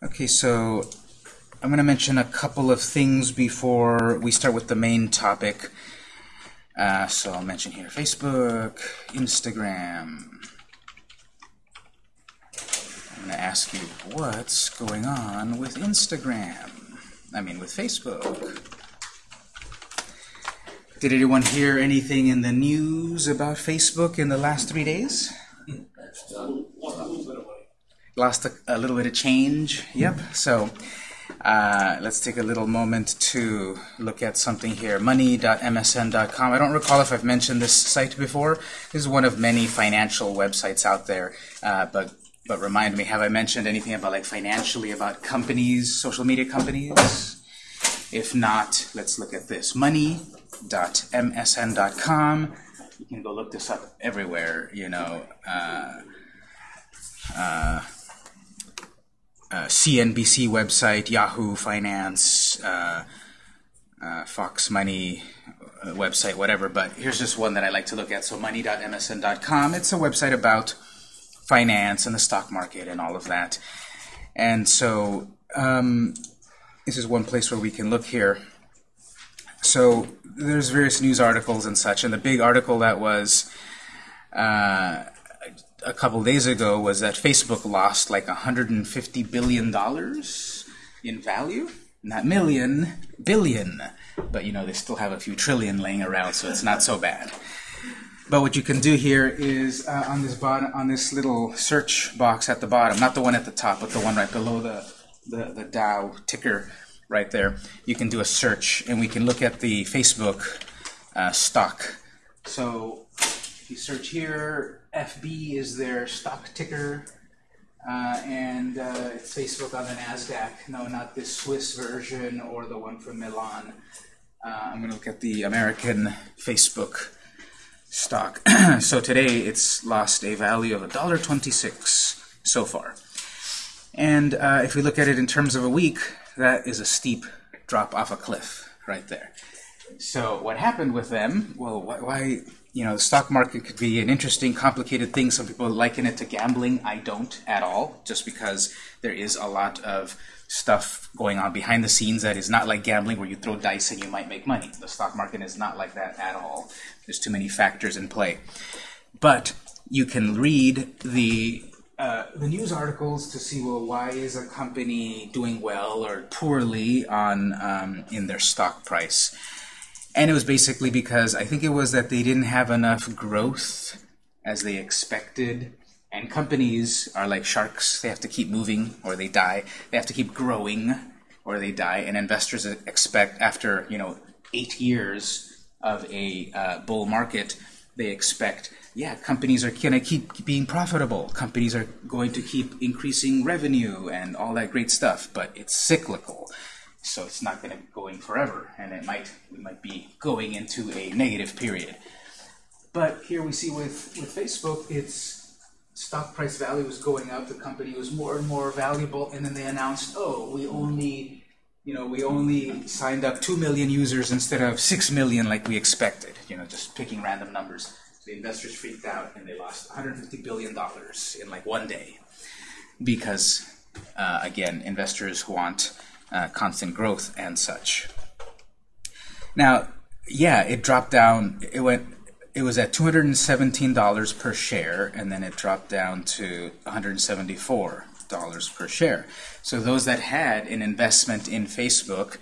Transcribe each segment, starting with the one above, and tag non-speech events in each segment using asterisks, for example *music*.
Okay, so I'm going to mention a couple of things before we start with the main topic. Uh, so I'll mention here Facebook, Instagram. I'm going to ask you what's going on with Instagram. I mean, with Facebook. Did anyone hear anything in the news about Facebook in the last three days? Lost a, a little bit of change. Yep. So uh, let's take a little moment to look at something here. Money.msn.com. I don't recall if I've mentioned this site before. This is one of many financial websites out there. Uh, but but remind me, have I mentioned anything about like financially about companies, social media companies? If not, let's look at this. Money.msn.com. You can go look this up everywhere. You know. Uh, uh, uh, CNBC website, Yahoo Finance, uh, uh, Fox Money uh, website, whatever. But here's just one that I like to look at. So money.msn.com. It's a website about finance and the stock market and all of that. And so um, this is one place where we can look here. So there's various news articles and such. And the big article that was uh, a couple days ago was that Facebook lost like 150 billion dollars in value. Not million, billion. But you know, they still have a few trillion laying around, so it's not so bad. But what you can do here is uh, on this bottom, on this little search box at the bottom, not the one at the top, but the one right below the the, the Dow ticker right there. You can do a search, and we can look at the Facebook uh, stock. So if you search here, FB is their stock ticker, uh, and uh, it's Facebook on the NASDAQ. No, not this Swiss version or the one from Milan. Uh, I'm going to look at the American Facebook stock. *clears throat* so today it's lost a value of $1.26 so far. And uh, if we look at it in terms of a week, that is a steep drop off a cliff right there. So what happened with them? Well, why you know, the stock market could be an interesting, complicated thing. Some people liken it to gambling. I don't at all, just because there is a lot of stuff going on behind the scenes that is not like gambling where you throw dice and you might make money. The stock market is not like that at all. There's too many factors in play. But you can read the uh, the news articles to see well why is a company doing well or poorly on um, in their stock price. And it was basically because I think it was that they didn't have enough growth as they expected. And companies are like sharks. They have to keep moving or they die. They have to keep growing or they die. And investors expect after, you know, eight years of a uh, bull market, they expect, yeah, companies are going to keep being profitable. Companies are going to keep increasing revenue and all that great stuff. But it's cyclical so it's not going to go in forever, and it might we might be going into a negative period. But here we see with with Facebook, its stock price value was going up. The company was more and more valuable, and then they announced, oh, we only you know we only signed up two million users instead of six million like we expected. You know, just picking random numbers. The investors freaked out and they lost 150 billion dollars in like one day because uh, again, investors want uh, constant growth and such. Now, yeah, it dropped down. It went. It was at $217 per share, and then it dropped down to $174 per share. So those that had an investment in Facebook,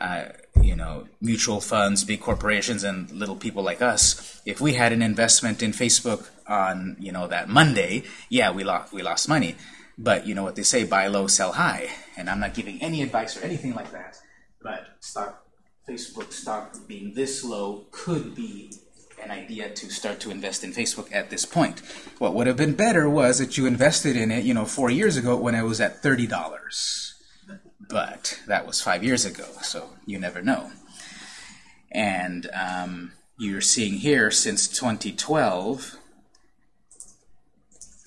uh, you know, mutual funds, big corporations, and little people like us, if we had an investment in Facebook on, you know, that Monday, yeah, we lost we lost money. But you know what they say, buy low, sell high. And I'm not giving any advice or anything like that. But stock, Facebook stock being this low could be an idea to start to invest in Facebook at this point. What would have been better was that you invested in it, you know, four years ago when it was at $30. But that was five years ago, so you never know. And um, you're seeing here since 2012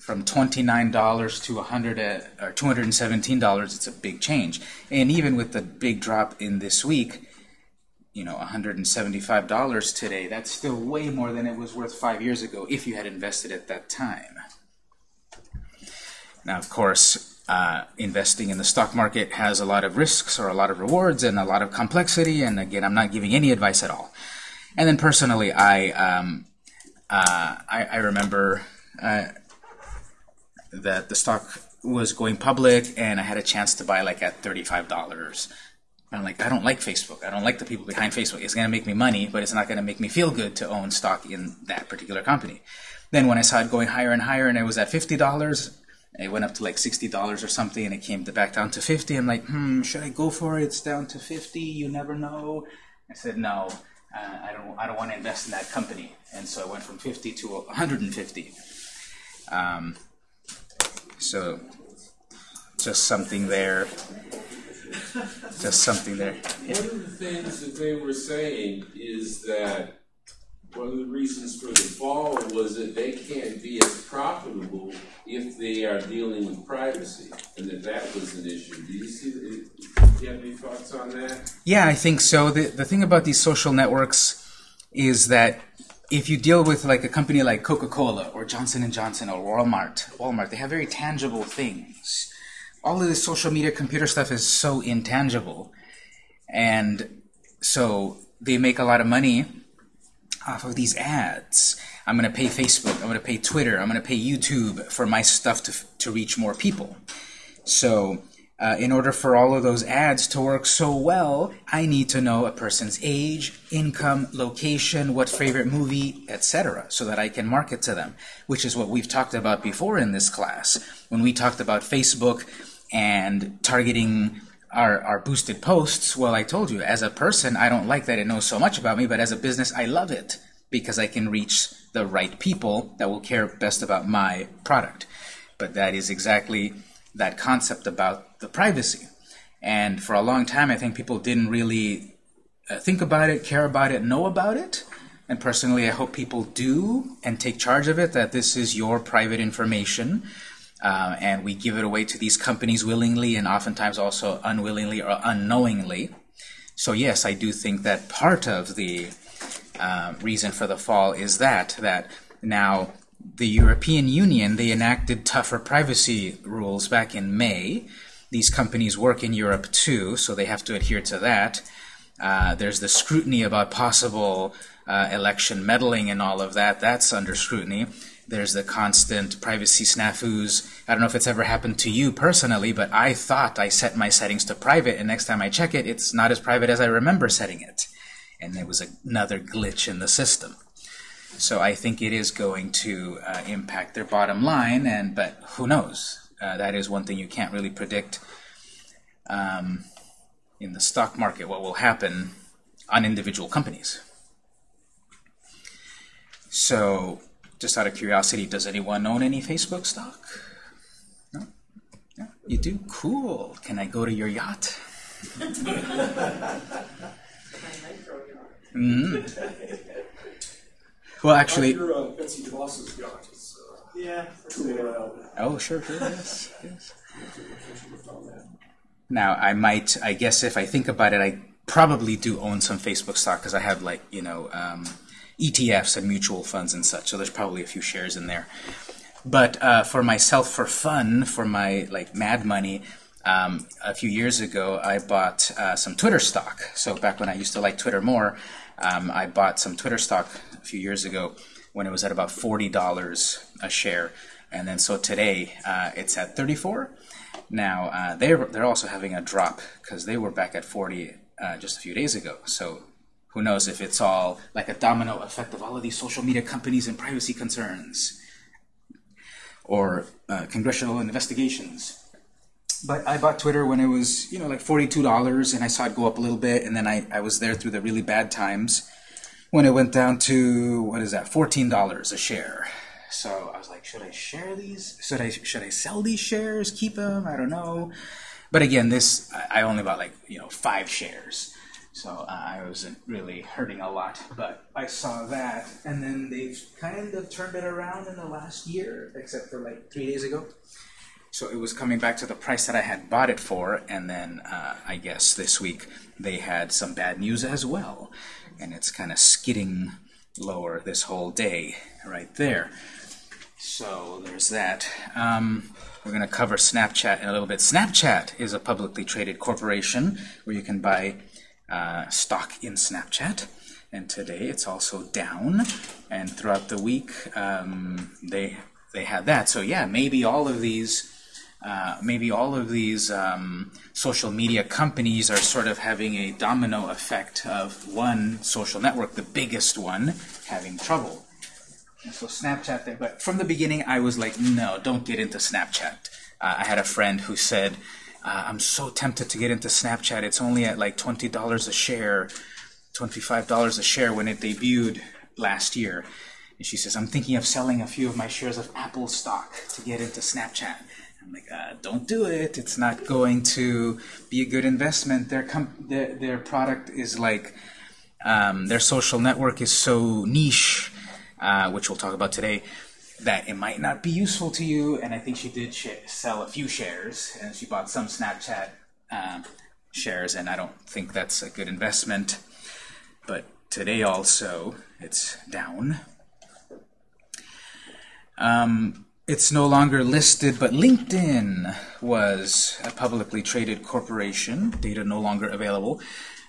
from $29 to 100 uh, or $217, it's a big change. And even with the big drop in this week, you know, $175 today, that's still way more than it was worth five years ago if you had invested at that time. Now, of course, uh, investing in the stock market has a lot of risks or a lot of rewards and a lot of complexity. And again, I'm not giving any advice at all. And then personally, I um, uh, I, I, remember uh, that the stock was going public, and I had a chance to buy like at thirty-five dollars. I'm like, I don't like Facebook. I don't like the people behind Facebook. It's going to make me money, but it's not going to make me feel good to own stock in that particular company. Then when I saw it going higher and higher, and it was at fifty dollars, it went up to like $60 or something, and it came back down to 50 I'm like, hmm, should I go for it? It's down to 50 You never know. I said, no, uh, I don't. I don't want to invest in that company. And so I went from 50 to 150. Um, so just something there. Just something there. Yeah. One of the things that they were saying is that one of the reasons for the fall was that they can't be as profitable if they are dealing with privacy, and that that was an issue. Do you see? Do you have any thoughts on that? Yeah, I think so. The the thing about these social networks is that if you deal with like a company like Coca-Cola or Johnson Johnson or Walmart, Walmart, they have very tangible things. All of this social media computer stuff is so intangible, and so they make a lot of money off of these ads. I'm going to pay Facebook, I'm going to pay Twitter, I'm going to pay YouTube for my stuff to, to reach more people. So uh, in order for all of those ads to work so well, I need to know a person's age, income, location, what favorite movie, etc., so that I can market to them, which is what we've talked about before in this class. When we talked about Facebook and targeting our, our boosted posts, well, I told you, as a person, I don't like that it knows so much about me, but as a business, I love it because I can reach the right people that will care best about my product. But that is exactly that concept about the privacy. And for a long time, I think people didn't really uh, think about it, care about it, know about it. And personally, I hope people do and take charge of it, that this is your private information uh, and we give it away to these companies willingly and oftentimes also unwillingly or unknowingly. So yes, I do think that part of the uh, reason for the fall is that, that now the European Union, they enacted tougher privacy rules back in May. These companies work in Europe too, so they have to adhere to that. Uh, there's the scrutiny about possible uh, election meddling and all of that. That's under scrutiny. There's the constant privacy snafus. I don't know if it's ever happened to you personally, but I thought I set my settings to private, and next time I check it, it's not as private as I remember setting it. And there was another glitch in the system. So I think it is going to uh, impact their bottom line, and but who knows? Uh, that is one thing you can't really predict um, in the stock market, what will happen on individual companies. So just out of curiosity, does anyone own any Facebook stock? No? Yeah, you do? Cool. Can I go to your yacht? *laughs* mm -hmm. Well, actually... Your, uh, Betsy DeVos's yacht is, uh, yeah. Oh, sure, sure, yes, *laughs* yes. Now, I might, I guess if I think about it, I probably do own some Facebook stock because I have like, you know, um, ETFs and mutual funds and such. So there's probably a few shares in there. But uh, for myself, for fun, for my like mad money, um, a few years ago, I bought uh, some Twitter stock. So back when I used to like Twitter more, um, I bought some Twitter stock a few years ago when it was at about $40 a share. And then so today, uh, it's at 34 Now, uh, they're, they're also having a drop because they were back at 40 uh, just a few days ago. So who knows if it's all like a domino effect of all of these social media companies and privacy concerns or uh, congressional investigations. But I bought Twitter when it was, you know, like $42 and I saw it go up a little bit and then I, I was there through the really bad times when it went down to, what is that, $14 a share. So I was like, should I share these? Should I, should I sell these shares, keep them? I don't know. But again, this, I only bought like, you know, five shares. So I wasn't really hurting a lot, but I saw that, and then they've kind of turned it around in the last year, except for like three days ago. So it was coming back to the price that I had bought it for, and then uh, I guess this week they had some bad news as well, and it's kind of skidding lower this whole day right there. So there's that. Um, We're going to cover Snapchat in a little bit. Snapchat is a publicly traded corporation where you can buy uh, stock in Snapchat. And today it's also down. And throughout the week, um, they they had that. So yeah, maybe all of these. Uh, maybe all of these um, social media companies are sort of having a domino effect of one social network, the biggest one, having trouble. And so Snapchat there, but from the beginning I was like, no, don't get into Snapchat. Uh, I had a friend who said, uh, I'm so tempted to get into Snapchat. It's only at like $20 a share, $25 a share when it debuted last year. And she says, I'm thinking of selling a few of my shares of Apple stock to get into Snapchat. I'm like, uh, don't do it. It's not going to be a good investment. Their, their, their product is like, um, their social network is so niche uh, which we'll talk about today, that it might not be useful to you. And I think she did sell a few shares, and she bought some Snapchat uh, shares, and I don't think that's a good investment. But today also, it's down. Um, it's no longer listed, but LinkedIn was a publicly traded corporation. Data no longer available.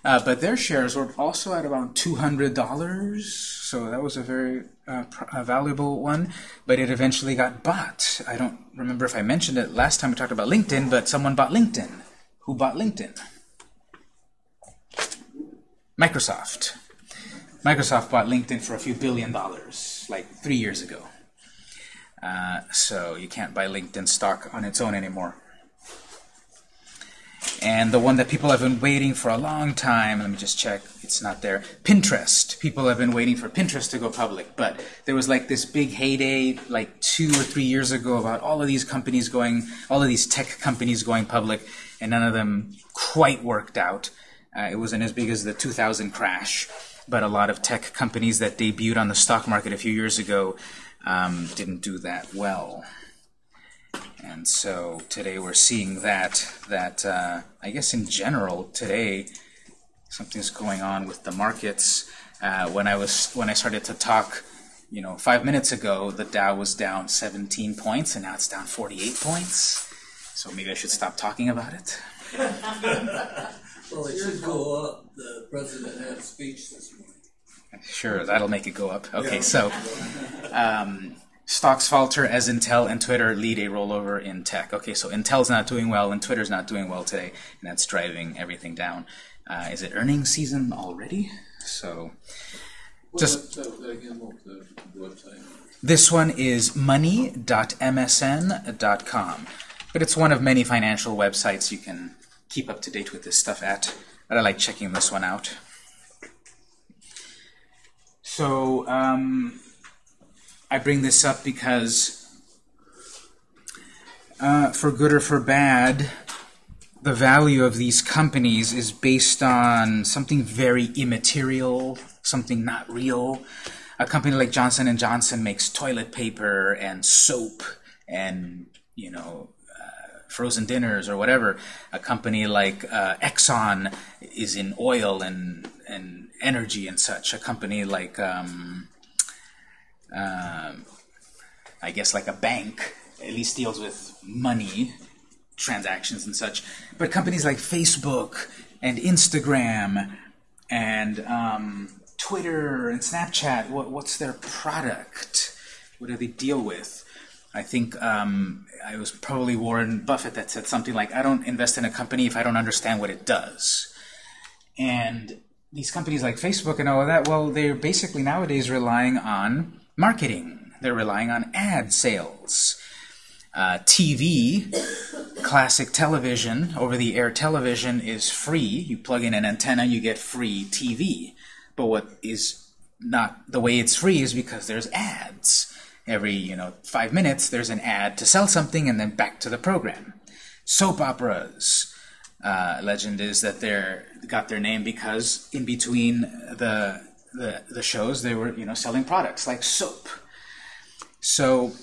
Uh, but their shares were also at about $200, so that was a very uh, a valuable one, but it eventually got bought. I don't remember if I mentioned it last time we talked about LinkedIn, but someone bought LinkedIn. Who bought LinkedIn? Microsoft. Microsoft bought LinkedIn for a few billion dollars, like three years ago. Uh, so you can't buy LinkedIn stock on its own anymore. And the one that people have been waiting for a long time, let me just check, it's not there, Pinterest. People have been waiting for Pinterest to go public, but there was like this big heyday like two or three years ago about all of these companies going, all of these tech companies going public, and none of them quite worked out. Uh, it wasn't as big as the 2000 crash, but a lot of tech companies that debuted on the stock market a few years ago um, didn't do that well. And so today we're seeing that, that uh, I guess in general today something's going on with the markets. Uh, when I was when I started to talk, you know, five minutes ago, the Dow was down 17 points, and now it's down 48 points. So maybe I should stop talking about it. *laughs* well, it should go up. The president had a speech this morning. Sure, that'll make it go up. Okay, so um, Stocks falter as Intel and Twitter lead a rollover in tech. Okay, so Intel's not doing well and Twitter's not doing well today, and that's driving everything down. Uh, is it earnings season already? So, just this one is money.msn.com, but it's one of many financial websites you can keep up to date with this stuff at. But I like checking this one out. So. Um, I bring this up because, uh, for good or for bad, the value of these companies is based on something very immaterial, something not real. A company like Johnson & Johnson makes toilet paper and soap and, you know, uh, frozen dinners or whatever. A company like uh, Exxon is in oil and, and energy and such. A company like... Um, um, I guess like a bank, at least deals with money transactions and such. But companies like Facebook and Instagram and um, Twitter and Snapchat, what, what's their product? What do they deal with? I think um, was probably Warren Buffett that said something like, I don't invest in a company if I don't understand what it does. And these companies like Facebook and all of that, well, they're basically nowadays relying on marketing. They're relying on ad sales. Uh, TV, classic television, over-the-air television is free. You plug in an antenna, you get free TV. But what is not the way it's free is because there's ads. Every you know five minutes, there's an ad to sell something, and then back to the program. Soap operas. Uh, legend is that they're got their name because in between the the, the shows, they were you know selling products like soap. So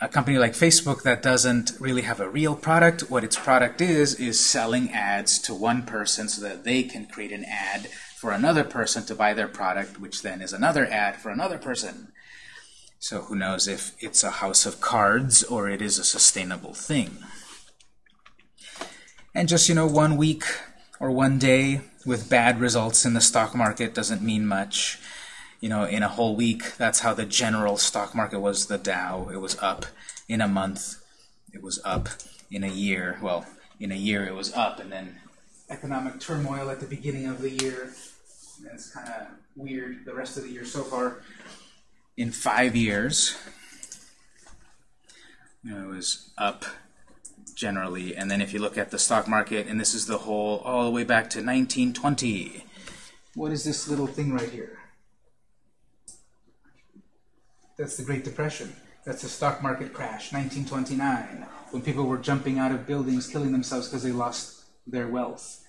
a company like Facebook that doesn't really have a real product, what its product is, is selling ads to one person so that they can create an ad for another person to buy their product, which then is another ad for another person. So who knows if it's a house of cards or it is a sustainable thing. And just, you know, one week or one day with bad results in the stock market doesn't mean much. You know, in a whole week, that's how the general stock market was the Dow. It was up in a month. It was up in a year. Well, in a year it was up, and then economic turmoil at the beginning of the year. And it's kind of weird the rest of the year so far. In five years, you know, it was up generally. And then if you look at the stock market, and this is the whole all the way back to 1920. What is this little thing right here? That's the Great Depression. That's the stock market crash, 1929, when people were jumping out of buildings, killing themselves because they lost their wealth.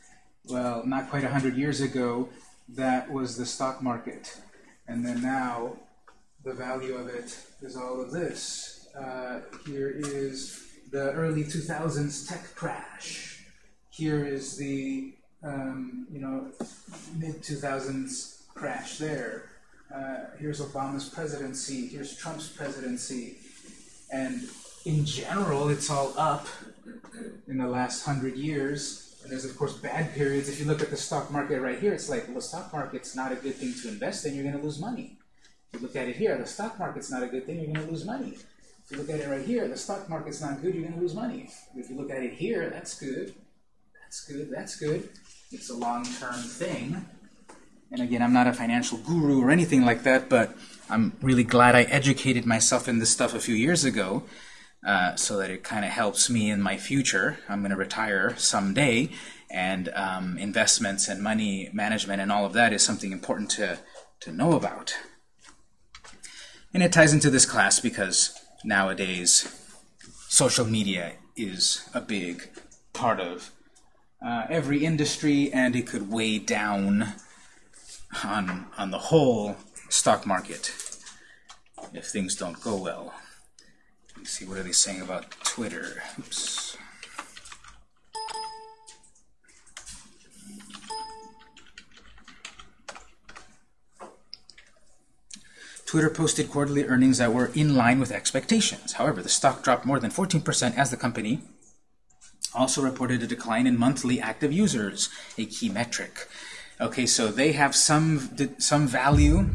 Well, not quite 100 years ago, that was the stock market. And then now, the value of it is all of this. Uh, here is the early 2000s tech crash. Here is the um, you know mid 2000s crash there. Uh, here's Obama's presidency. Here's Trump's presidency, and in general, it's all up in the last hundred years. And there's of course bad periods. If you look at the stock market right here, it's like well, the stock market's not a good thing to invest in. You're going to lose money. If you look at it here, the stock market's not a good thing. You're going to lose money. If you look at it right here, the stock market's not good, you're going to lose money. If you look at it here, that's good. That's good, that's good. It's a long-term thing. And again, I'm not a financial guru or anything like that, but I'm really glad I educated myself in this stuff a few years ago uh, so that it kind of helps me in my future. I'm going to retire someday, and um, investments and money management and all of that is something important to, to know about. And it ties into this class because nowadays social media is a big part of uh, every industry and it could weigh down on, on the whole stock market if things don't go well. Let me see, what are they saying about Twitter? Oops. Twitter posted quarterly earnings that were in line with expectations. However, the stock dropped more than 14% as the company also reported a decline in monthly active users, a key metric. Okay, so they have some some value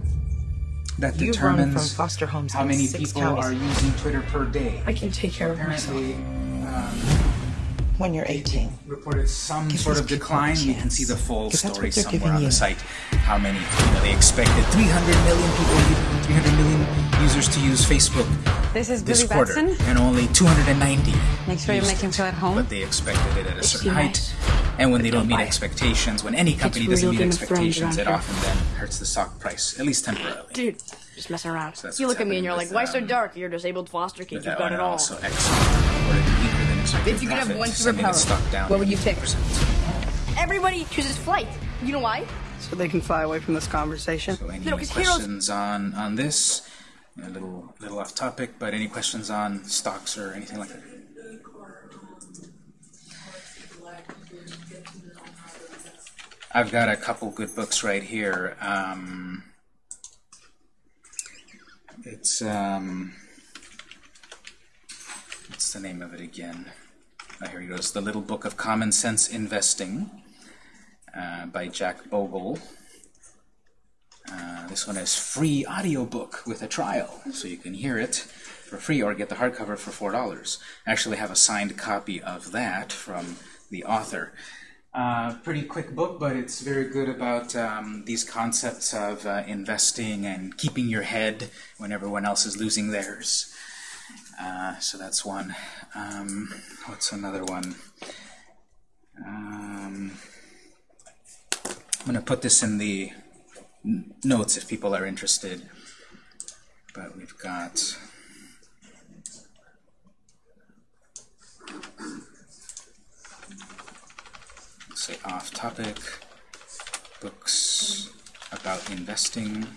that You determines from foster homes how many people counties. are using Twitter per day. I can take care of myself. Apparently, um, When you're 18. reported some Give sort of decline. You can see the full story somewhere on the site. How many? You know, they expected 300 million people, 300 million users to use Facebook This is this Billy quarter, Batson. and only 290. Make sure you used make him feel at home. But they expected it at a certain height. And when they don't meet buy it. expectations, when any company doesn't meet Game of Thrones expectations, it often then hurts the stock price, at least temporarily. Dude, just messing around. So you look at me and you're like, why so um, dark? You're a disabled foster kid. You've got it all. Also, Exxon reported weaker than expected If you could have one superpower, stock down what would you pick? Everybody chooses flight. You know why? So they can fly away from this conversation. So any No, 'cause heroes- questions on on this? A little little off topic, but any questions on stocks or anything like that? I've got a couple good books right here. Um, it's um, what's the name of it again? Oh, here he goes. The Little Book of Common Sense Investing uh, by Jack Bogle. Uh, this one is free audiobook with a trial, so you can hear it for free or get the hardcover for four dollars. I actually have a signed copy of that from the author. Uh, pretty quick book, but it's very good about um, these concepts of uh, investing and keeping your head when everyone else is losing theirs. Uh, so that's one. Um, what's another one? I'm going to put this in the notes if people are interested. But we've got say off topic books about investing.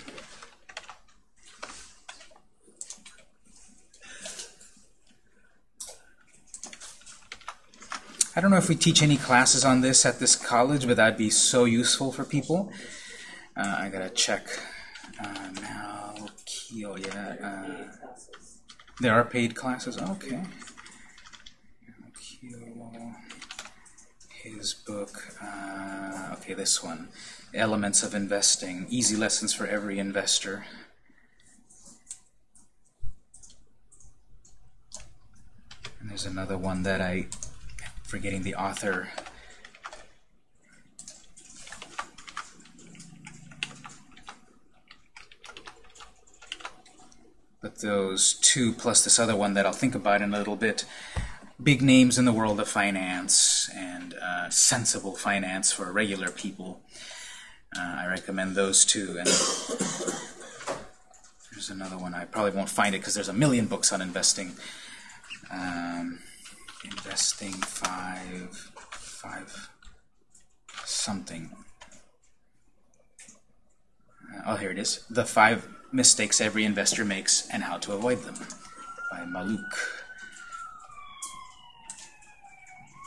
I don't know if we teach any classes on this at this college, but that'd be so useful for people. Uh, I gotta check. Uh. Keel, yeah. Uh, there are paid classes. Okay. His book. Uh, okay, this one. Elements of Investing. Easy lessons for every investor. And there's another one that I, forgetting the author. But those two plus this other one that I'll think about in a little bit, big names in the world of finance and uh, sensible finance for regular people. Uh, I recommend those two. And there's another one. I probably won't find it because there's a million books on investing. Um, investing five, five, something. Oh, here it is. The five mistakes every investor makes and how to avoid them by Mallouk.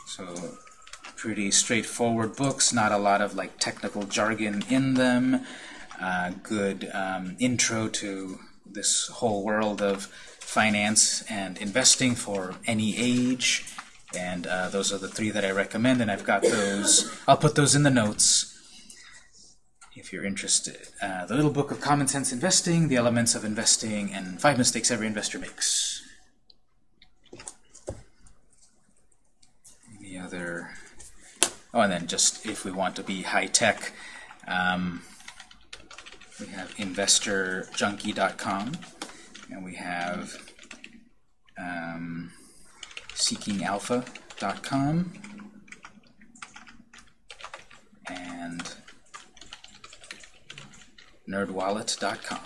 So pretty straightforward books, not a lot of like technical jargon in them. Uh, good um, intro to this whole world of finance and investing for any age. And uh, those are the three that I recommend, and I've got those. I'll put those in the notes if you're interested. Uh, the Little Book of Common Sense Investing, The Elements of Investing, and Five Mistakes Every Investor Makes. Any other? Oh, and then just if we want to be high tech, um, we have InvestorJunkie.com, and we have um, SeekingAlpha.com, and nerdwallet.com.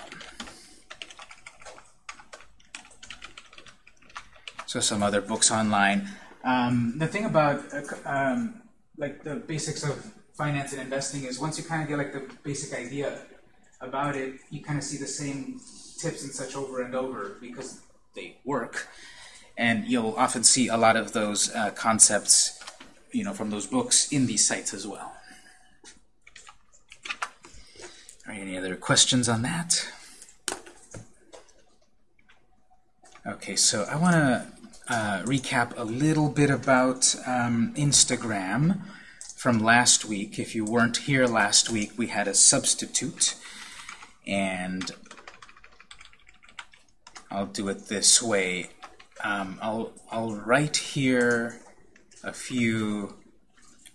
So some other books online. Um, the thing about um, like the basics of finance and investing is once you kind of get like the basic idea about it, you kind of see the same tips and such over and over because they work. And you'll often see a lot of those uh, concepts, you know, from those books in these sites as well. Are any other questions on that? Okay, so I want to uh, recap a little bit about um, Instagram from last week. If you weren't here last week, we had a substitute, and I'll do it this way. Um, I'll, I'll write here a few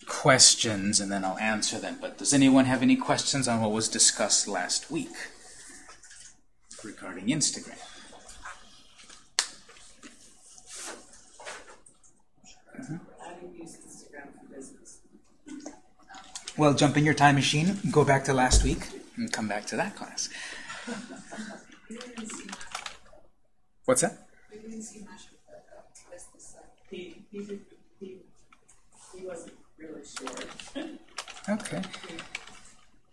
questions and then I'll answer them. But does anyone have any questions on what was discussed last week regarding Instagram? Well, jump in your time machine, go back to last week, and come back to that class. *laughs* What's that? We didn't see much of that though. He, he, did, he, he wasn't really sure. Okay.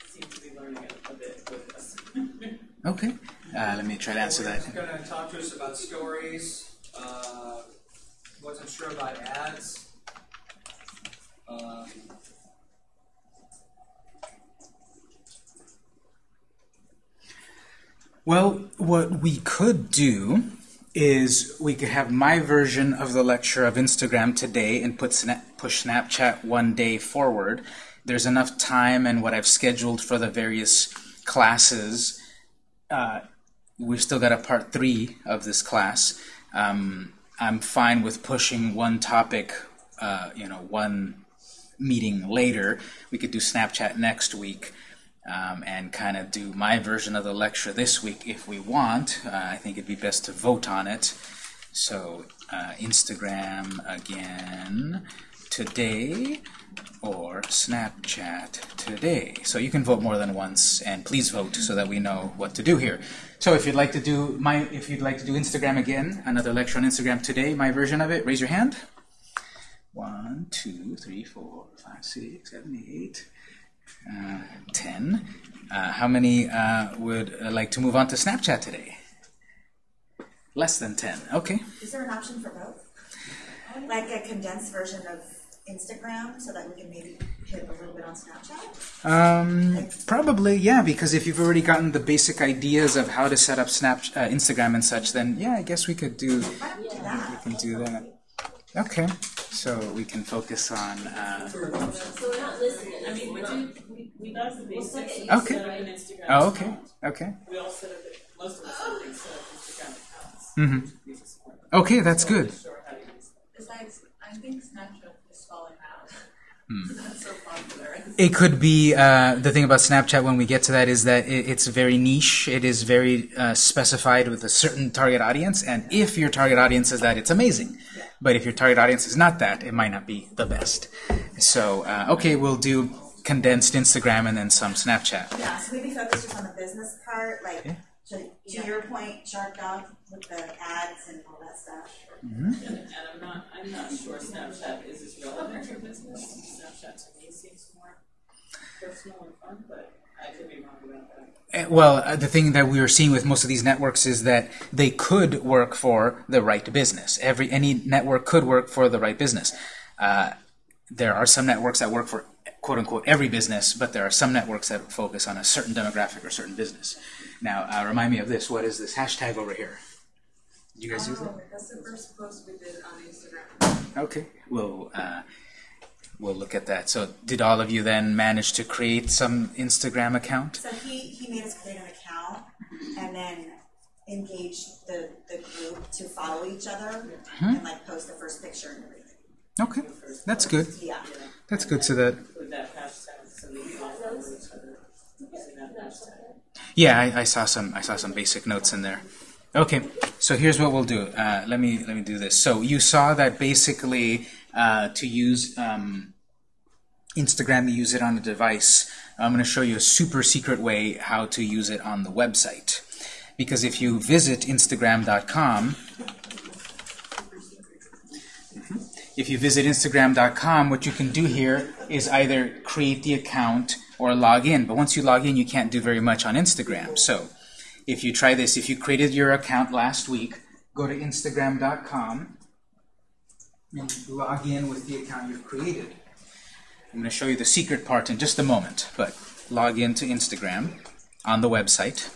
Seemed to be learning a, a bit with us. Okay. Uh, let me try to answer that. He's going to talk to us about stories. Uh, wasn't sure about ads. Um, Well, what we could do is we could have my version of the lecture of Instagram today and put push Snapchat one day forward. There's enough time and what I've scheduled for the various classes. Uh, we've still got a part three of this class. Um, I'm fine with pushing one topic, uh, you know, one meeting later. We could do Snapchat next week um, and kind of do my version of the lecture this week if we want. Uh, I think it'd be best to vote on it. So uh, Instagram again today or Snapchat today. So you can vote more than once, and please vote so that we know what to do here. So if you'd like to do my, if you'd like to do Instagram again, another lecture on Instagram today, my version of it, raise your hand. One, two, three, four, five, six, seven, eight. Uh, 10. Uh, how many uh, would uh, like to move on to Snapchat today? Less than 10. Okay. Is there an option for both? Like a condensed version of Instagram so that we can maybe hit a little bit on Snapchat? Um, probably, yeah, because if you've already gotten the basic ideas of how to set up Snap, uh, Instagram and such, then yeah, I guess we could do, Why don't we do that? we can do that. Okay, so we can focus on, uh, So we're not listening, I mean, we do, we, we got the basics, we Okay. set up Instagram. oh, okay, okay. We all set up, it- most of us I think set up Instagram accounts. hmm We just weren't Okay, that's good. sure how to use them. Besides, I think Snapchat is falling out. *laughs* It's not so. It could be, uh, the thing about Snapchat when we get to that is that it, it's very niche. It is very uh, specified with a certain target audience, and if your target audience is that, it's amazing. But if your target audience is not that, it might not be the best. So, uh, okay, we'll do condensed Instagram and then some Snapchat. Yeah, so maybe focus just on the business part, like, Yeah. to, to your point, Shark Dog with the ads and all that stuff. And, and I'm not, I'm not sure Snapchat is as relevant for business. Snapchat to me seems more Well, uh, the thing that we are seeing with most of these networks is that they could work for the right business. Every any network could work for the right business. Uh, there are some networks that work for quote unquote every business, but there are some networks that focus on a certain demographic or certain business. Now, uh, remind me of this. What is this hashtag over here? You guys use that? That's the first post we did on Instagram. Okay, we'll uh, we'll look at that. So, did all of you then manage to create some Instagram account? So he, he made us create an account and then engage the, the group to follow each other and like post the first picture and everything. Okay, that's good. Yeah. That's good. So that With that hashtag, so we can all follow each other using that hashtag. Yeah, I, I saw some. I saw some basic notes in there. Okay, so here's what we'll do. Uh, let me let me do this. So you saw that basically uh, to use um, Instagram, you use it on a device. I'm going to show you a super secret way how to use it on the website. Because if you visit Instagram.com, if you visit Instagram.com, what you can do here is either create the account or log in. But once you log in, you can't do very much on Instagram. So if you try this, if you created your account last week, go to Instagram.com and log in with the account you've created. I'm going to show you the secret part in just a moment, but log into Instagram on the website.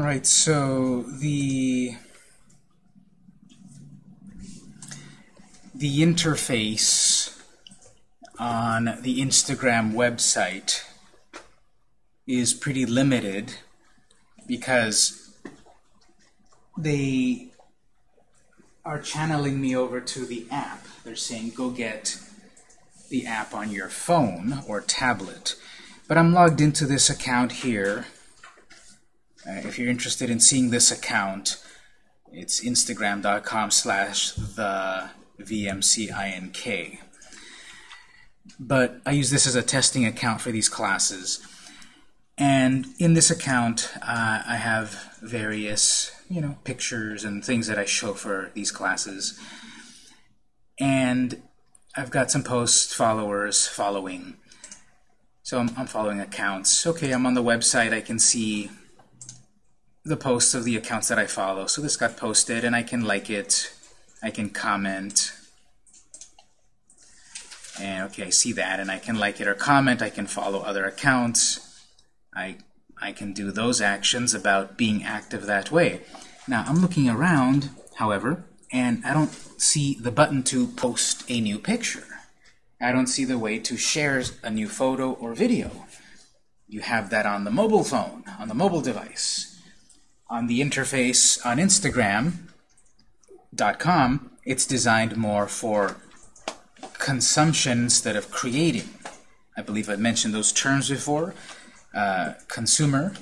All right, so the the interface on the Instagram website is pretty limited because they are channeling me over to the app. They're saying go get the app on your phone or tablet. But I'm logged into this account here. Uh, if you're interested in seeing this account, it's instagram.com slash the VMCINK. But I use this as a testing account for these classes. And in this account, uh, I have various, you know, pictures and things that I show for these classes. And I've got some posts, followers, following. So I'm, I'm following accounts. Okay, I'm on the website. I can see the posts of the accounts that I follow. So this got posted, and I can like it. I can comment. And okay, I see that, and I can like it or comment. I can follow other accounts. I, I can do those actions about being active that way. Now, I'm looking around, however, and I don't see the button to post a new picture. I don't see the way to share a new photo or video. You have that on the mobile phone, on the mobile device. On the interface on Instagram.com, it's designed more for consumption instead of creating. I believe I mentioned those terms before. Uh, consumer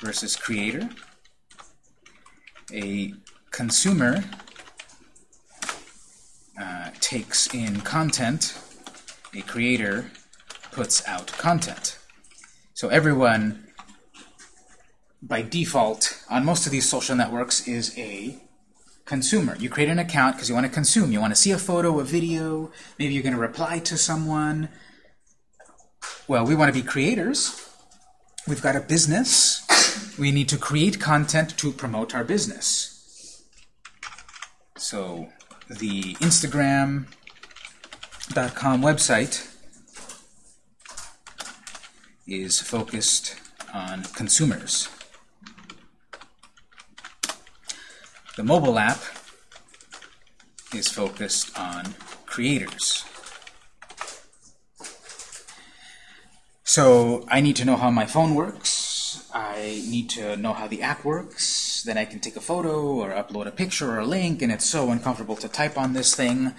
versus creator. A consumer uh, takes in content, a creator puts out content. So everyone, by default, on most of these social networks, is a consumer. You create an account because you want to consume. You want to see a photo, a video, maybe you're going to reply to someone. Well, we want to be creators. We've got a business. We need to create content to promote our business. So the Instagram.com website is focused on consumers. The mobile app is focused on creators. So I need to know how my phone works. I need to know how the app works. Then I can take a photo or upload a picture or a link, and it's so uncomfortable to type on this thing.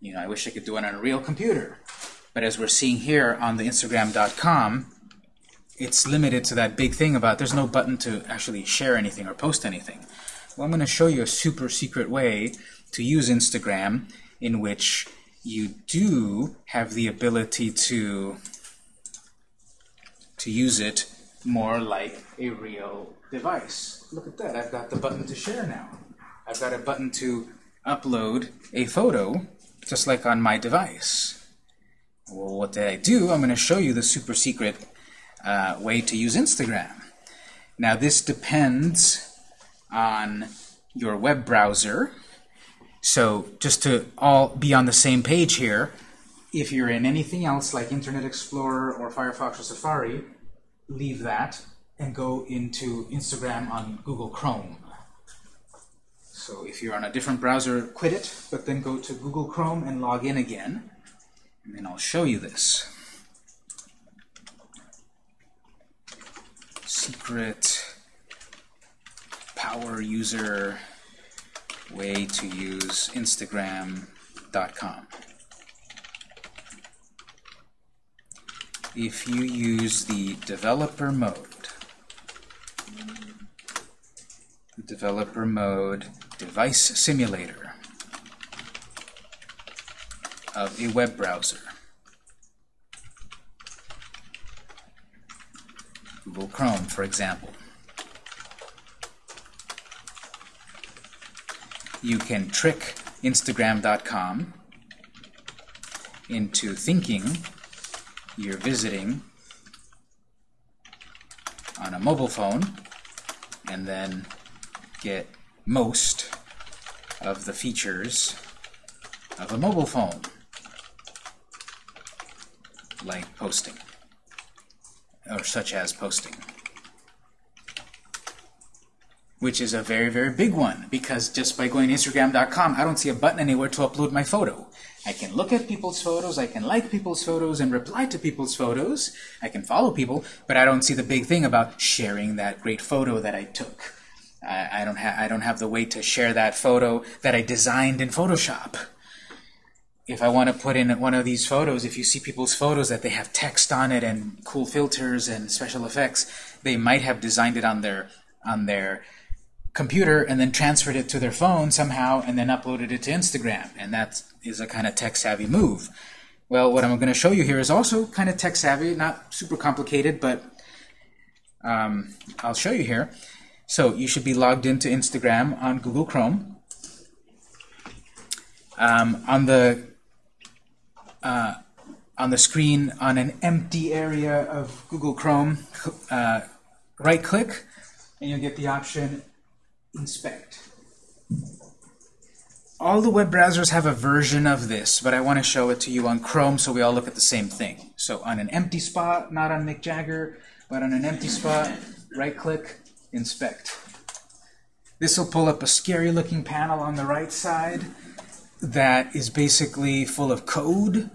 You know, I wish I could do it on a real computer. But as we're seeing here on the Instagram.com, it's limited to that big thing about there's no button to actually share anything or post anything. Well, I'm going to show you a super secret way to use Instagram in which you do have the ability to to use it more like a real device. Look at that. I've got the button to share now. I've got a button to upload a photo just like on my device. Well, what did I do? I'm going to show you the super secret uh, way to use Instagram. Now, this depends on your web browser. So just to all be on the same page here, if you're in anything else like Internet Explorer or Firefox or Safari, leave that and go into Instagram on Google Chrome. So if you're on a different browser, quit it, but then go to Google Chrome and log in again. And then I'll show you this. Secret power user way to use Instagram.com. If you use the developer mode, developer mode device simulator of a web browser, Google Chrome, for example, you can trick Instagram.com into thinking you're visiting on a mobile phone and then get most of the features of a mobile phone, like posting, or such as posting which is a very, very big one, because just by going to Instagram.com, I don't see a button anywhere to upload my photo. I can look at people's photos, I can like people's photos and reply to people's photos, I can follow people, but I don't see the big thing about sharing that great photo that I took. I, I don't, ha I don't have the way to share that photo that I designed in Photoshop. If I want to put in one of these photos, if you see people's photos that they have text on it and cool filters and special effects, they might have designed it on their on their computer and then transferred it to their phone somehow and then uploaded it to Instagram. And that is a kind of tech-savvy move. Well, what I'm going to show you here is also kind of tech savvy, not super complicated, but um, I'll show you here. So you should be logged into Instagram on Google Chrome. Um, on the uh, on the screen on an empty area of Google Chrome, uh, right click and you'll get the option inspect. All the web browsers have a version of this, but I want to show it to you on Chrome so we all look at the same thing. So on an empty spot, not on Mick Jagger, but on an empty spot, right click, inspect. This will pull up a scary looking panel on the right side that is basically full of code.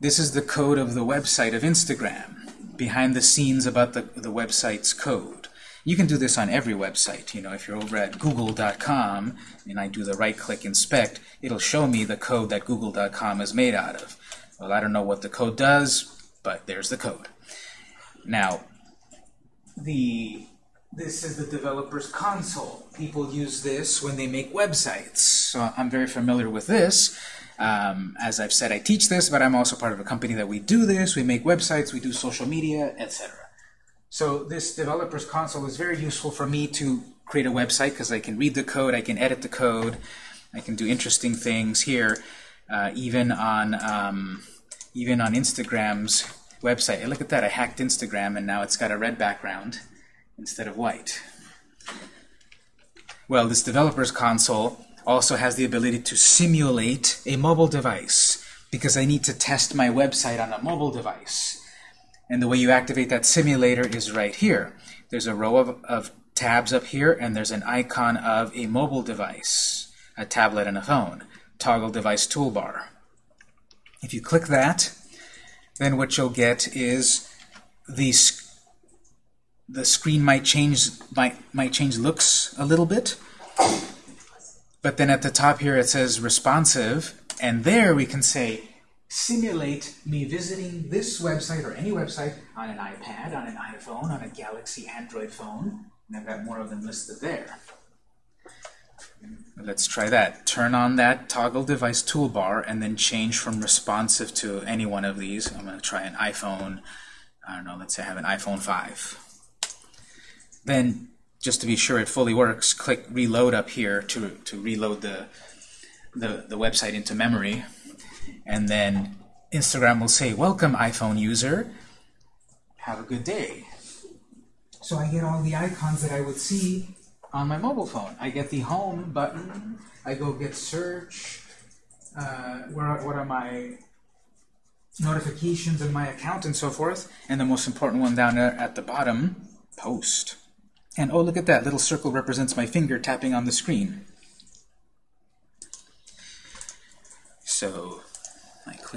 This is the code of the website of Instagram, behind the scenes about the, the website's code. You can do this on every website. You know, if you're over at google.com and I do the right-click inspect, it'll show me the code that google.com is made out of. Well, I don't know what the code does, but there's the code. Now, the this is the developer's console. People use this when they make websites. So I'm very familiar with this. Um, as I've said, I teach this, but I'm also part of a company that we do this. We make websites, we do social media, etc. So this developer's console is very useful for me to create a website because I can read the code, I can edit the code, I can do interesting things here, uh, even on um, even on Instagram's website. Hey, look at that! I hacked Instagram, and now it's got a red background instead of white. Well, this developer's console also has the ability to simulate a mobile device because I need to test my website on a mobile device. And the way you activate that simulator is right here. There's a row of, of tabs up here, and there's an icon of a mobile device, a tablet and a phone. Toggle device toolbar. If you click that, then what you'll get is the the screen might change might might change looks a little bit. But then at the top here it says responsive, and there we can say simulate me visiting this website or any website on an iPad, on an iPhone, on a Galaxy Android phone. And I've got more of them listed there. Let's try that. Turn on that toggle device toolbar and then change from responsive to any one of these. I'm going to try an iPhone, I don't know, let's say I have an iPhone 5. Then, just to be sure it fully works, click reload up here to, to reload the, the, the website into memory. And then Instagram will say, welcome iPhone user, have a good day. So I get all the icons that I would see on my mobile phone. I get the home button, I go get search, uh, where, what are my notifications in my account and so forth, and the most important one down there at the bottom, post. And oh, look at that, little circle represents my finger tapping on the screen. So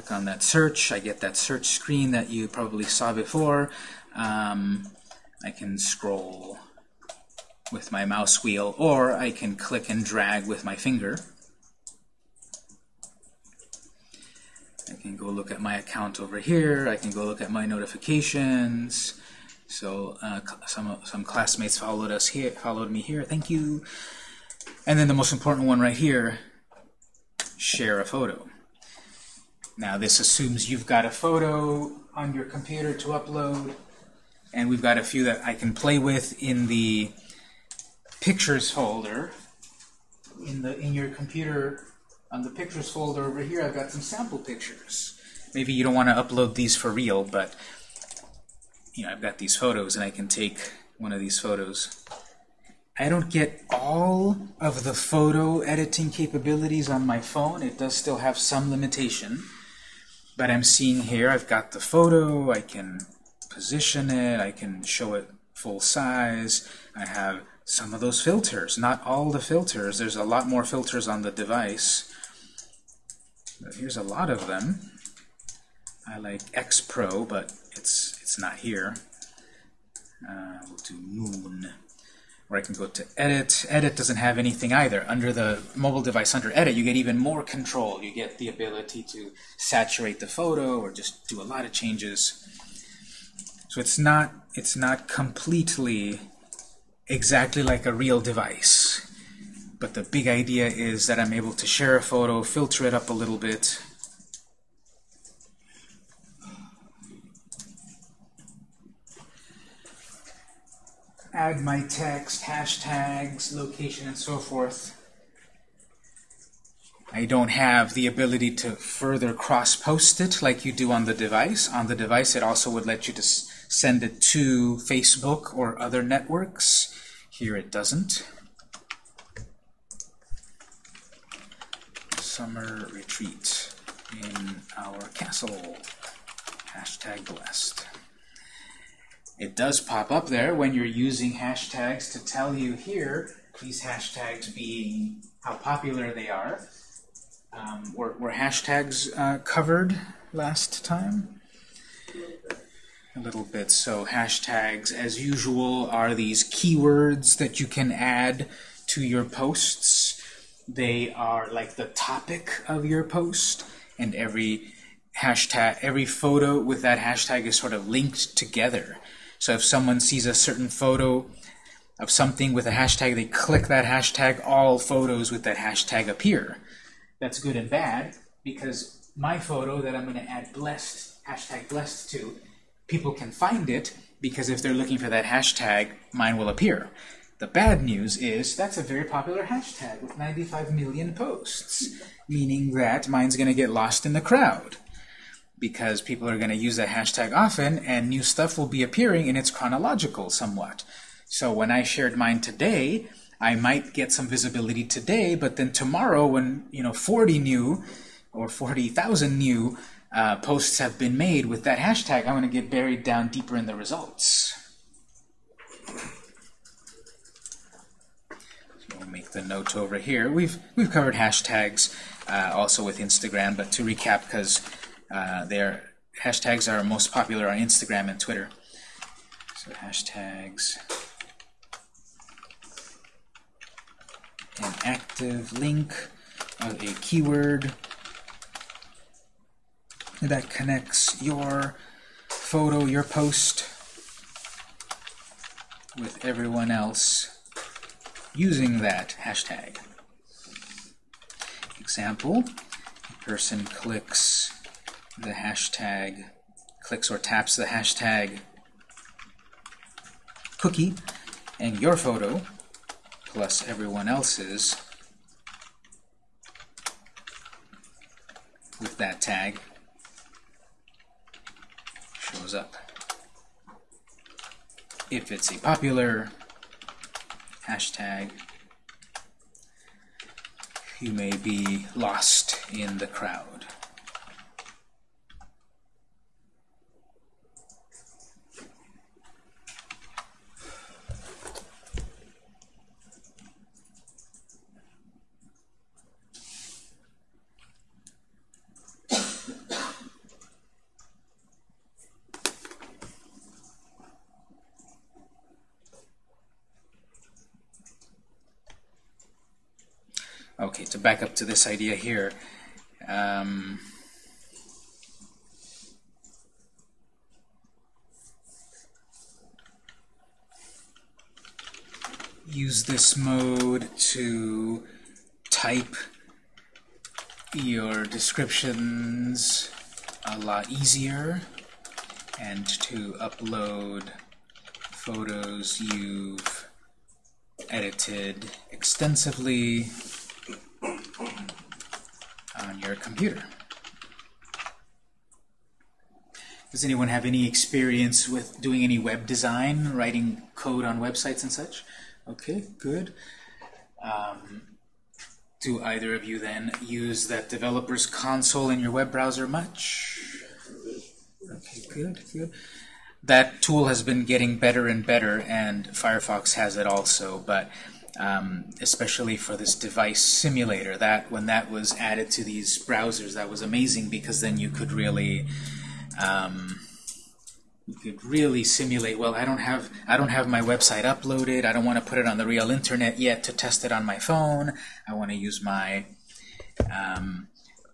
click on that search, I get that search screen that you probably saw before. Um, I can scroll with my mouse wheel, or I can click and drag with my finger. I can go look at my account over here. I can go look at my notifications. So uh, some some classmates followed us here, followed me here. Thank you. And then the most important one right here: share a photo. Now this assumes you've got a photo on your computer to upload, and we've got a few that I can play with in the pictures folder. In the in your computer, on the pictures folder over here, I've got some sample pictures. Maybe you don't want to upload these for real, but you know, I've got these photos, and I can take one of these photos. I don't get all of the photo editing capabilities on my phone. It does still have some limitation. But I'm seeing here, I've got the photo, I can position it, I can show it full size. I have some of those filters, not all the filters. There's a lot more filters on the device. But here's a lot of them. I like X Pro, but it's it's not here. Uh, we'll do Moon. Or I can go to Edit. Edit doesn't have anything either. Under the mobile device, under Edit, you get even more control. You get the ability to saturate the photo or just do a lot of changes. So it's not it's not completely exactly like a real device. But the big idea is that I'm able to share a photo, filter it up a little bit, add my text, hashtags, location, and so forth. I don't have the ability to further cross-post it like you do on the device. On the device, it also would let you to send it to Facebook or other networks. Here it doesn't. Summer retreat in our castle. Hashtag blessed. It does pop up there when you're using hashtags to tell you here, these hashtags being how popular they are. Um, were, were hashtags uh, covered last time? A little bit. So hashtags, as usual, are these keywords that you can add to your posts. They are like the topic of your post, and every hashtag, every photo with that hashtag is sort of linked together. So if someone sees a certain photo of something with a hashtag, they click that hashtag, all photos with that hashtag appear. That's good and bad, because my photo that I'm going to add blessed, hashtag blessed to, people can find it, because if they're looking for that hashtag, mine will appear. The bad news is that's a very popular hashtag with 95 million posts, meaning that mine's going to get lost in the crowd because people are going to use that hashtag often and new stuff will be appearing and it's chronological somewhat. So when I shared mine today, I might get some visibility today, but then tomorrow when you know 40 new or 40,000 new uh, posts have been made with that hashtag, I'm going to get buried down deeper in the results. We'll make the note over here. We've we've covered hashtags uh, also with Instagram, but to recap, because uh, their hashtags are most popular on Instagram and Twitter. So hashtags. An active link of a keyword that connects your photo, your post, with everyone else using that hashtag. Example, a person clicks the hashtag, clicks or taps the hashtag cookie, and your photo, plus everyone else's, with that tag, shows up. If it's a popular hashtag, you may be lost in the crowd. Okay, to back up to this idea here, um, use this mode to type your descriptions a lot easier and to upload photos you've edited extensively your computer. Does anyone have any experience with doing any web design, writing code on websites and such? Okay, good. Um, do either of you then use that developer's console in your web browser much? Okay, good, good. That tool has been getting better and better, and Firefox has it also, but um, especially for this device simulator. That when that was added to these browsers, that was amazing because then you could really um, you could really simulate. Well, I don't have I don't have my website uploaded. I don't want to put it on the real internet yet to test it on my phone. I want to use my um,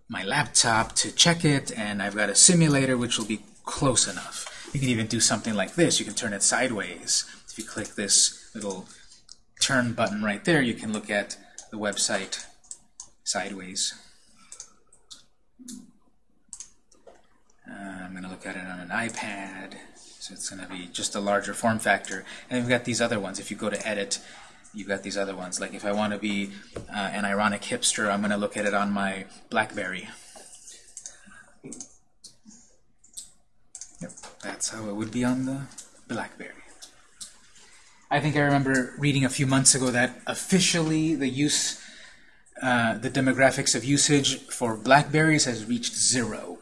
my laptop to check it, and I've got a simulator which will be close enough. You can even do something like this. You can turn it sideways. If you click this little turn button right there, you can look at the website sideways. Uh, I'm going to look at it on an iPad. So it's going to be just a larger form factor. And we've got these other ones. If you go to edit, you've got these other ones. Like if I want to be uh, an ironic hipster, I'm going to look at it on my BlackBerry. Yep, that's how it would be on the BlackBerry. I think I remember reading a few months ago that officially the use, uh, the demographics of usage for Blackberries has reached zero.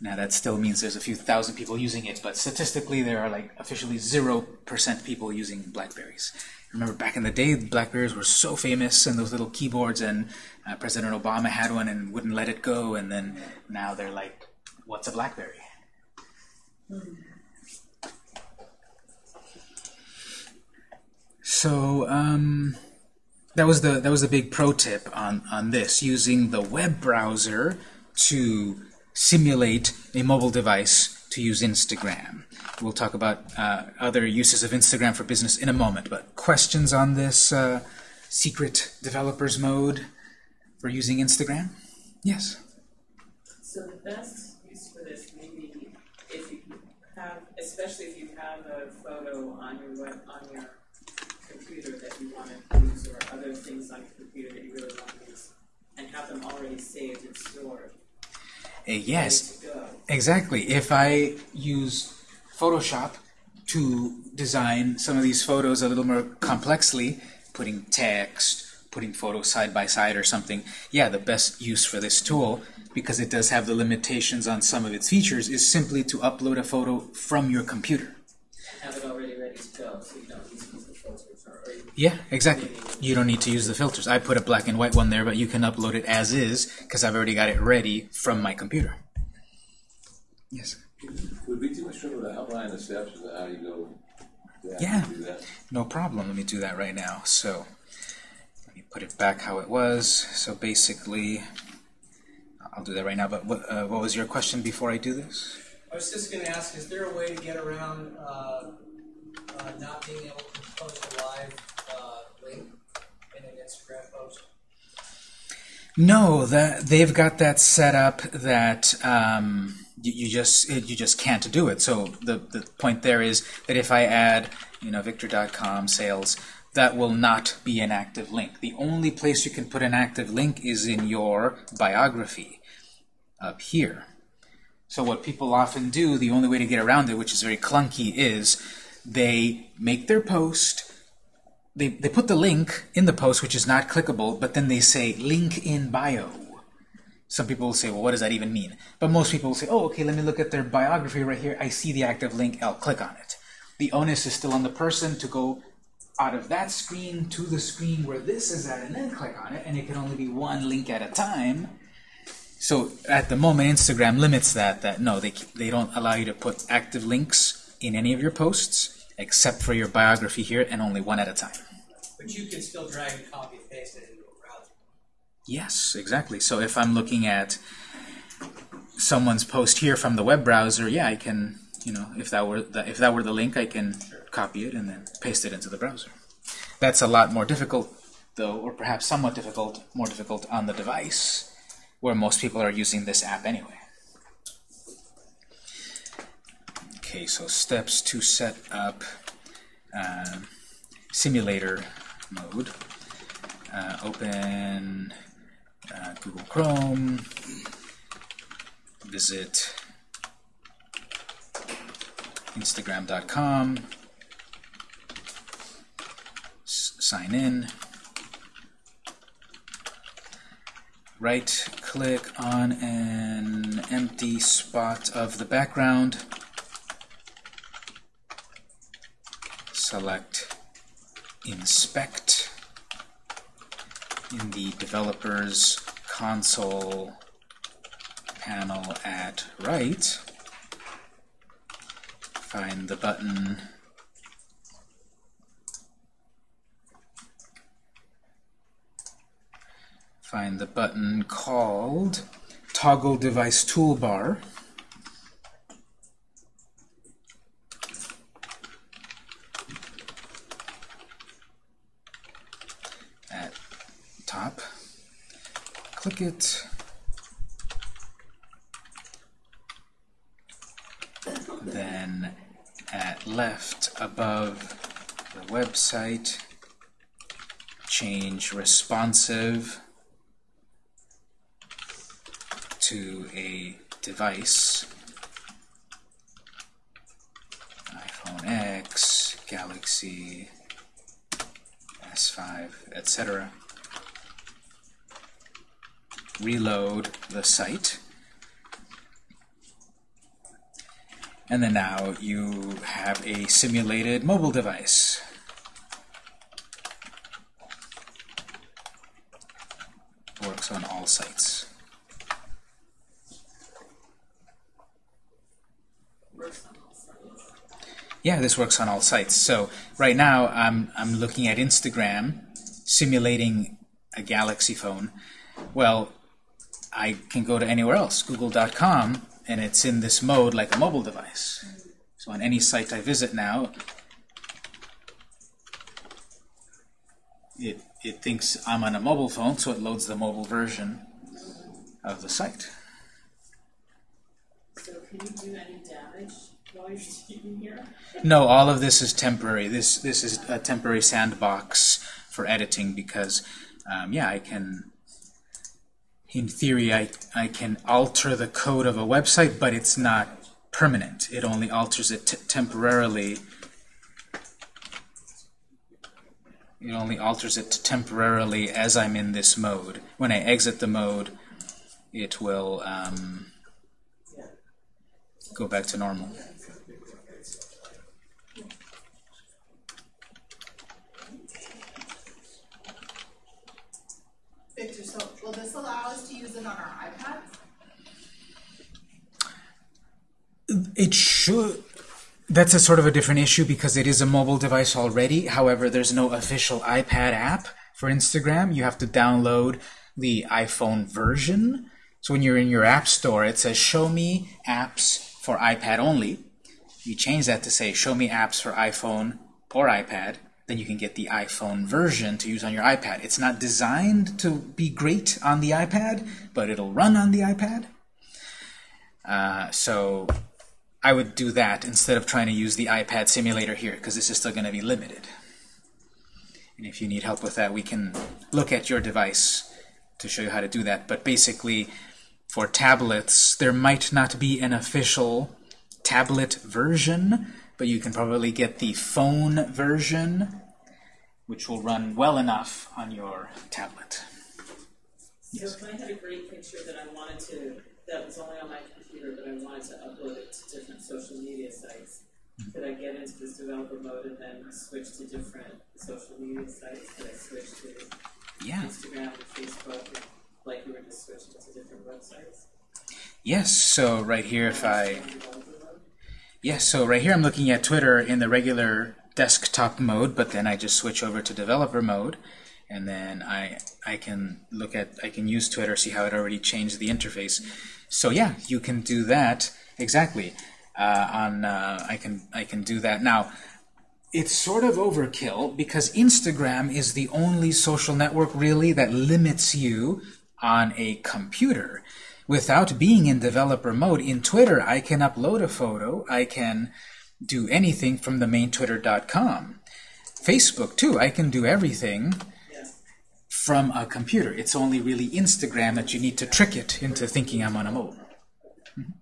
Now that still means there's a few thousand people using it, but statistically there are like officially zero percent people using Blackberries. Remember back in the day, Blackberries were so famous and those little keyboards, and uh, President Obama had one and wouldn't let it go, and then now they're like, what's a Blackberry? So um, that was the that was the big pro tip on on this using the web browser to simulate a mobile device to use Instagram. We'll talk about uh, other uses of Instagram for business in a moment. But questions on this uh, secret developers mode for using Instagram? Yes. So the best use for this maybe if you have, especially if you have a photo on your web, on your computer that you want to use or other things on your computer that you really want to use and have them already saved and stored. Uh, yes, ready to go. exactly. If I use Photoshop to design some of these photos a little more complexly, putting text, putting photos side by side or something, yeah, the best use for this tool, because it does have the limitations on some of its features, is simply to upload a photo from your computer. Have it already ready to go so you don't need to use the filters or, or you Yeah, exactly. You don't need to use the filters. I put a black and white one there, but you can upload it as is, because I've already got it ready from my computer. Yes. Would be too much trouble to outline the steps of how you go to Yeah. do that? No problem. Let me do that right now. So let me put it back how it was. So basically, I'll do that right now. But what, uh, what was your question before I do this? I was just gonna ask, is there a way to get around, uh, uh, not being able to post a live, in an Instagram post? No, that they've got that set up that um, you, you just you just can't do it. So the the point there is that if I add you know Victor.com sales, that will not be an active link. The only place you can put an active link is in your biography up here. So what people often do, the only way to get around it, which is very clunky, is they make their post, they, they put the link in the post, which is not clickable, but then they say link in bio. Some people will say, well, what does that even mean? But most people will say, oh, okay, let me look at their biography right here. I see the active link, I'll click on it. The onus is still on the person to go out of that screen to the screen where this is at and then click on it, and it can only be one link at a time. So at the moment, Instagram limits that, that no, they, they don't allow you to put active links in any of your posts, except for your biography here, and only one at a time. But you can still drag and copy and paste it into a browser. Yes, exactly. So if I'm looking at someone's post here from the web browser, yeah, I can, you know, if that were the, if that were the link, I can copy it and then paste it into the browser. That's a lot more difficult, though, or perhaps somewhat difficult, more difficult on the device, where most people are using this app anyway. Okay, so steps to set up um, simulator mode. Uh, open uh, Google Chrome, visit Instagram.com, sign in, right click on an empty spot of the background, select inspect in the developers console panel at right, find the button. Find the button called toggle device toolbar at top click it then at left above the website, change responsive to a device, iPhone X, Galaxy S5, etc. Reload the site. And then now you have a simulated mobile device. Works on all sites. Yeah, this works on all sites. So right now I'm, I'm looking at Instagram, simulating a Galaxy phone. Well, I can go to anywhere else, google.com, and it's in this mode like a mobile device. So on any site I visit now, it, it thinks I'm on a mobile phone, so it loads the mobile version of the site. So can you do any damage while you're speaking here? No, all of this is temporary. This this is a temporary sandbox for editing because, um, yeah, I can. In theory, I I can alter the code of a website, but it's not permanent. It only alters it temporarily. It only alters it temporarily as I'm in this mode. When I exit the mode, it will um, go back to normal. Victor, so will this allow us to use it on our iPads? It should. That's a sort of a different issue because it is a mobile device already. However, there's no official iPad app for Instagram. You have to download the iPhone version. So when you're in your app store, it says show me apps for iPad only. You change that to say show me apps for iPhone or iPad. Then you can get the iPhone version to use on your iPad. It's not designed to be great on the iPad, but it'll run on the iPad. Uh, so I would do that instead of trying to use the iPad simulator here, because this is still going to be limited. And if you need help with that, we can look at your device to show you how to do that. But basically, for tablets, there might not be an official tablet version, but you can probably get the phone version, which will run well enough on your tablet. So if I had a great picture that I wanted to, that was only on my computer, but I wanted to upload it to different social media sites, could I get into this developer mode and then switch to different social media sites? Could I switch to Yeah. Instagram and Facebook, and like you were just switching to different websites? Yes, so right here if I... Yes, so right here I'm looking at Twitter in the regular desktop mode, but then I just switch over to developer mode, and then I I can look at I can use Twitter, see how it already changed the interface. So yeah, you can do that exactly. Uh, on uh, I can I can do that now. It's sort of overkill because Instagram is the only social network really that limits you on a computer. Without being in developer mode, in Twitter, I can upload a photo. I can do anything from the main twitter.com. Facebook, too, I can do everything from a computer. It's only really Instagram that you need to trick it into thinking I'm on a mobile. Mhm.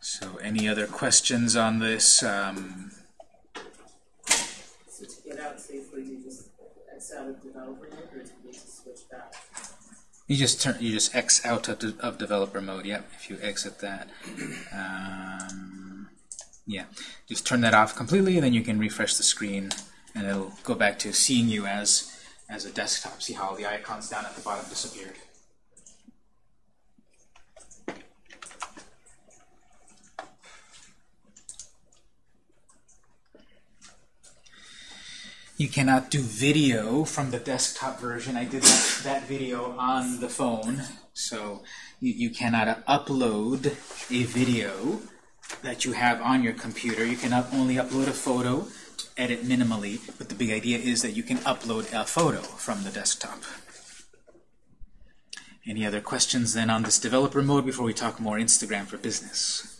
So any other questions on this? Um, So to get out safely, you just You just turn, you just X out of, de of developer mode. Yep, if you exit that, um, yeah, just turn that off completely, and then you can refresh the screen, and it'll go back to seeing you as as a desktop. See how the icons down at the bottom disappeared. You cannot do video from the desktop version. I did that, that video on the phone, so you, you cannot upload a video that you have on your computer. You can up, only upload a photo, edit minimally, but the big idea is that you can upload a photo from the desktop. Any other questions then on this developer mode before we talk more Instagram for business?